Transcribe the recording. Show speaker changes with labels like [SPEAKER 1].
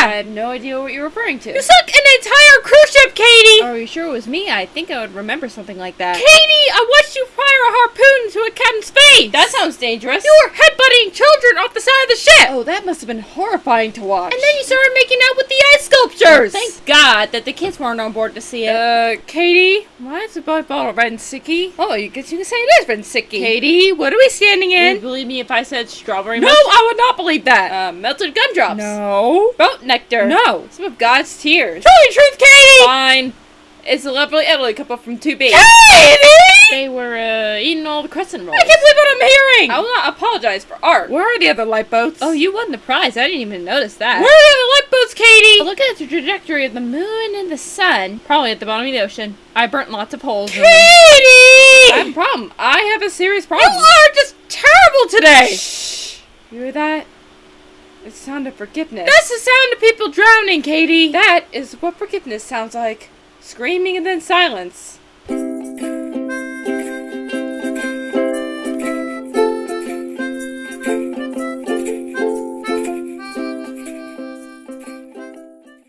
[SPEAKER 1] I had no idea what you're referring to.
[SPEAKER 2] You sunk an entire cruise ship, Katie!
[SPEAKER 1] Are you sure it was me? I think I would remember something like that.
[SPEAKER 2] Katie, I watched you fire
[SPEAKER 1] sounds dangerous.
[SPEAKER 2] You were headbutting children off the side of the ship!
[SPEAKER 1] Oh, that must have been horrifying to watch.
[SPEAKER 2] And then you started making out with the ice sculptures!
[SPEAKER 1] Thank God that the kids weren't on board to see it.
[SPEAKER 2] Uh, Katie, why is the bottle red and sicky?
[SPEAKER 1] oh, you guess you can say it is red and sicky.
[SPEAKER 2] Katie, what are we standing in?
[SPEAKER 1] Would you believe me if I said strawberry
[SPEAKER 2] No? I would not believe that!
[SPEAKER 1] Uh, melted gumdrops.
[SPEAKER 2] no.
[SPEAKER 1] Boat nectar.
[SPEAKER 2] No.
[SPEAKER 1] Some of God's tears.
[SPEAKER 2] Tell me truth, Katie!
[SPEAKER 1] Fine. It's a lovely Italy couple from 2B.
[SPEAKER 2] Katie!
[SPEAKER 1] They were uh, eating all the crescent rolls.
[SPEAKER 2] I can't believe what I'm hearing!
[SPEAKER 1] I will not apologize for art.
[SPEAKER 2] Where are the other lifeboats?
[SPEAKER 1] Oh, you won the prize. I didn't even notice that.
[SPEAKER 2] Where are the other lifeboats, Katie?
[SPEAKER 1] Look at the trajectory of the moon and the sun. Probably at the bottom of the ocean. I burnt lots of holes. in them. I have a problem. I have a serious
[SPEAKER 2] You
[SPEAKER 1] problem.
[SPEAKER 2] are just terrible today!
[SPEAKER 1] Shh. You hear that? It's the sound of forgiveness.
[SPEAKER 2] That's the sound of people drowning, Katie!
[SPEAKER 1] that is what forgiveness sounds like. Screaming and then silence.